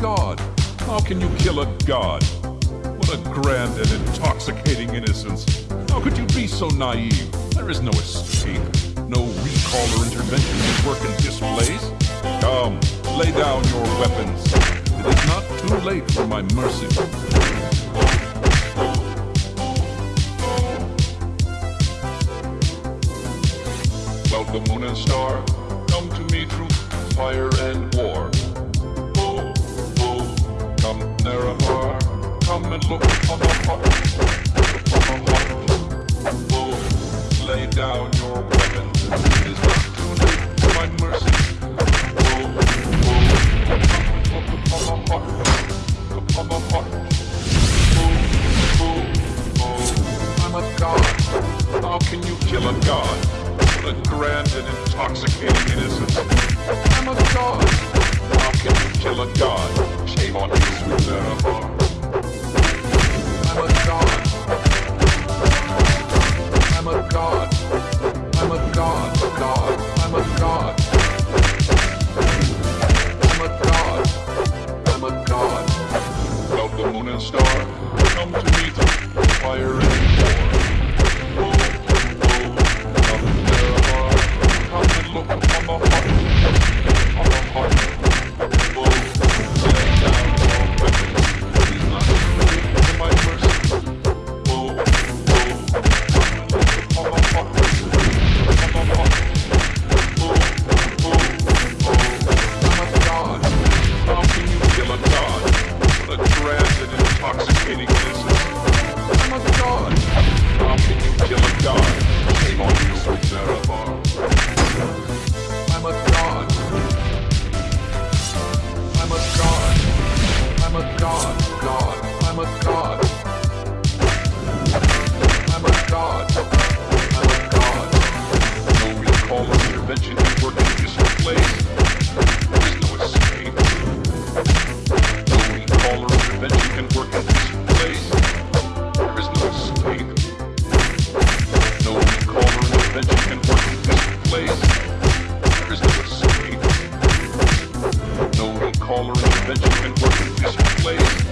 god. How can you kill a god? What a grand and intoxicating innocence. How could you be so naive? There is no escape, no recall or intervention that work in this place. Come, lay down your weapons. It is not too late for my mercy. Welcome, moon and star. Come to me through fire and war. Oh, oh, come. And look. Oh, lay down your mercy. Oh, oh. Oh, oh, oh, I'm a god. How can you kill a god? A grand and intoxicating innocence. I'm a god. You kill a god? Shame on you, sweet. I'm a god. I'm a god. I'm a god. God. I'm a god. I'm a god. I'm a god. Welcome, moon and star. Come to me through fire and war. terrible. call her inventive and working displays.